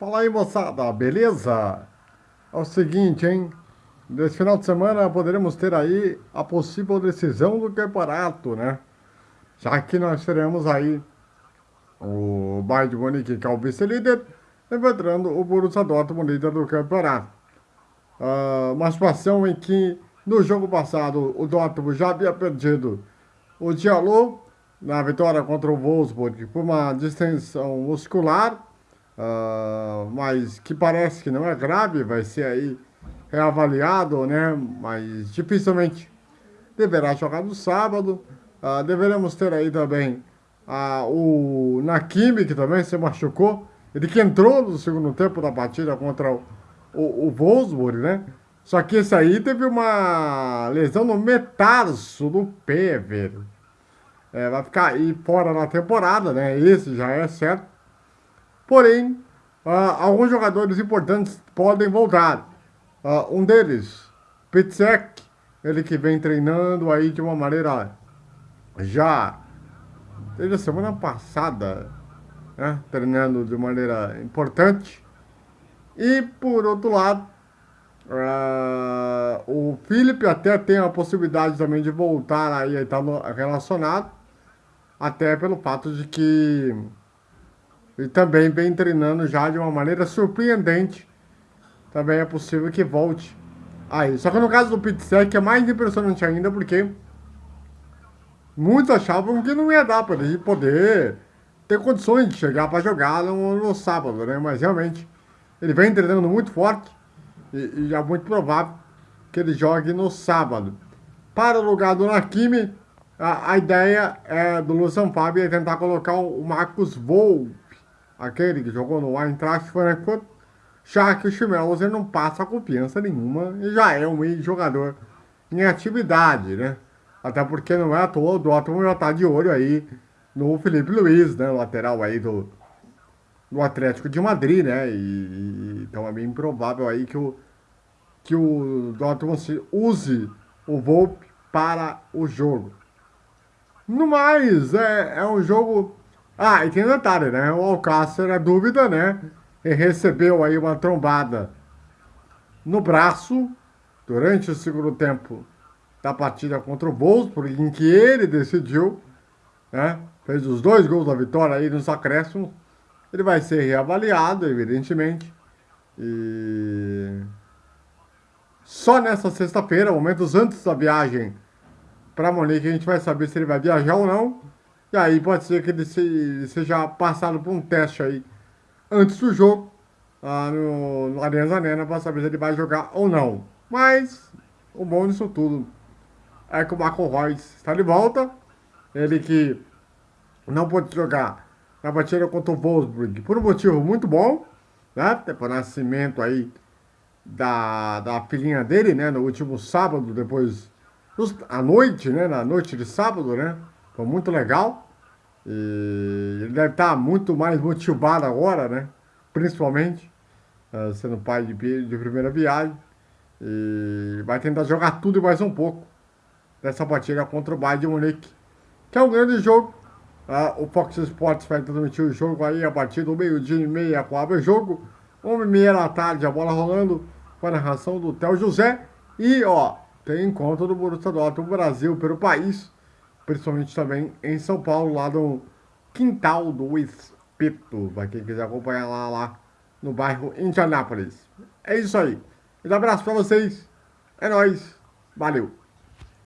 Fala aí, moçada, beleza? É o seguinte, hein? Nesse final de semana poderemos ter aí a possível decisão do campeonato, né? Já que nós teremos aí o Bayern de Munique, que é o vice-líder, enfrentando o Borussia Dortmund, líder do campeonato. Uh, uma situação em que, no jogo passado, o Dortmund já havia perdido o Diallo na vitória contra o Wolfsburg por uma distensão muscular, uh, mas que parece que não é grave, vai ser aí reavaliado, né? Mas dificilmente deverá jogar no sábado. Uh, deveremos ter aí também uh, o Nakimi, que também se machucou. Ele que entrou no segundo tempo da partida contra o, o, o Wolfsburg, né? Só que esse aí teve uma lesão no metarso do pé, velho. É, vai ficar aí fora na temporada, né? Esse já é certo. Porém, uh, alguns jogadores importantes podem voltar. Uh, um deles, Pitsek, ele que vem treinando aí de uma maneira já desde a semana passada, né? treinando de maneira importante. E por outro lado, uh, o Felipe até tem a possibilidade também de voltar aí, tá relacionado, até pelo fato de que ele também vem treinando já de uma maneira surpreendente. Também é possível que volte aí. Só que no caso do Pitsec é mais impressionante ainda porque muitos achavam que não ia dar para ele poder ter condições de chegar para jogar no, no, sábado, né? Mas realmente ele vem treinando muito forte e, e é muito provável que ele jogue no sábado. Para o lugar do Nakimi, a, a ideia é do Lucian Fábio é tentar colocar o Marcos Volpe aquele que jogou no Eintracht Frankfurt, já que o Chimelos não passa confiança nenhuma e já é um jogador em atividade, né? Até porque não é à toa, o Dortmund já tá de olho aí no Felipe Luiz, né? Lateral aí do, do Atlético de Madrid, né? E, e, então é bem improvável aí que o, que o Dortmund use o Volpe para o jogo. No mais, é, é um jogo ah, e tem detalhe, né? O Alcácer, a dúvida, né? Ele recebeu aí uma trombada no braço durante o segundo tempo da partida contra o Wolfsburg, em que ele decidiu, né? Fez os dois gols da vitória aí nos acréscimos. Ele vai ser reavaliado, evidentemente. E só nessa sexta-feira, momentos antes da viagem para Monique, a gente vai saber se ele vai viajar ou não. E aí pode ser que ele seja passado por um teste aí antes do jogo, lá no, no Arena Zanena, para saber se ele vai jogar ou não. Mas o bom disso tudo é que o Marco Reus está de volta. Ele que não pôde jogar na partida contra o Wolfsburg por um motivo muito bom, né? Por nascimento aí da, da filhinha dele, né? No último sábado, depois, à noite, né? Na noite de sábado, né? Foi muito legal. E ele deve estar muito mais motivado agora, né? Principalmente, uh, sendo pai de, de primeira viagem. E vai tentar jogar tudo e mais um pouco dessa partida contra o Bayern de Munique, que é um grande jogo. Uh, o Fox Sports vai transmitir o jogo aí a partir do meio-dia e meia com o jogo. Uma e meia da tarde, a bola rolando com a narração do Theo José. E, ó, tem encontro do Borussia Dortmund Brasil pelo país principalmente também em São Paulo, lá no Quintal do Espeto, para quem quiser acompanhar lá, lá no bairro Indianápolis. É isso aí. Um abraço para vocês. É nóis. Valeu.